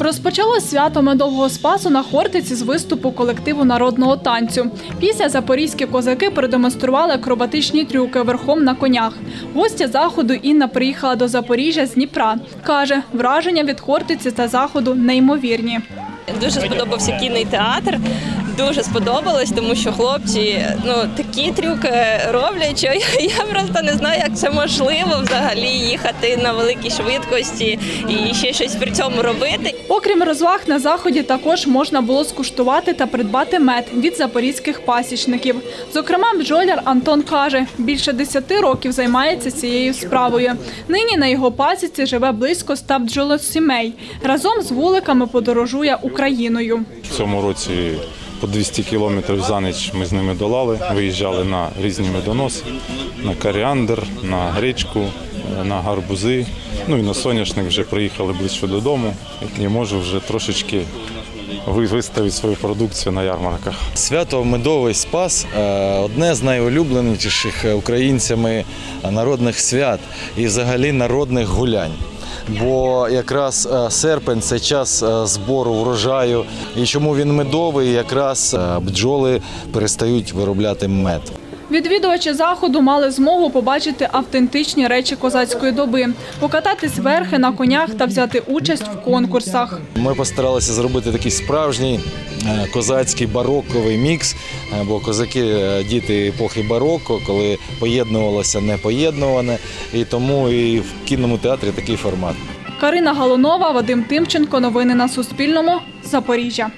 Розпочало свято медового спасу на Хортиці з виступу колективу народного танцю. Після запорізькі козаки продемонстрували акробатичні трюки верхом на конях. Гостя заходу Інна приїхала до Запоріжжя з Дніпра. Каже, враження від Хортиці та заходу неймовірні. Дуже сподобався кінний театр. Дуже сподобалось, тому що хлопці ну такі трюки роблять, що я, я просто не знаю, як це можливо взагалі їхати на великій швидкості і ще щось при цьому робити. Окрім розваг, на заході також можна було скуштувати та придбати мед від запорізьких пасічників. Зокрема, бджоляр Антон каже, більше 10 років займається цією справою. Нині на його пасіці живе близько 100 бджолосімей. Разом з вуликами подорожує Україною. В цьому році по 200 кілометрів за ніч ми з ними долали, виїжджали на різні медоноси, на коріандр, на гречку, на гарбузи. Ну і на соняшник вже приїхали ближче додому. І можу вже трошечки ви- виставити свою продукцію на ярмарках. Свято Медовий Спас е, одне з найулюбленіших українцями народних свят і взагалі народних гулянь. Бо якраз е, серпень це час е, збору врожаю. І чому він медовий? Якраз е, бджоли перестають виробляти мед. Відвідувачі заходу мали змогу побачити автентичні речі козацької доби, покататись верхи на конях та взяти участь в конкурсах. Ми постаралися зробити такий справжній е, козацький бароковий мікс, е, бо козаки е, діти епохи бароко, коли поєднувалося непоєднуване, і тому і в кінному театрі такий формат. Карина Галунова, Вадим Тимченко. Новини на Суспільному. Запоріжжя.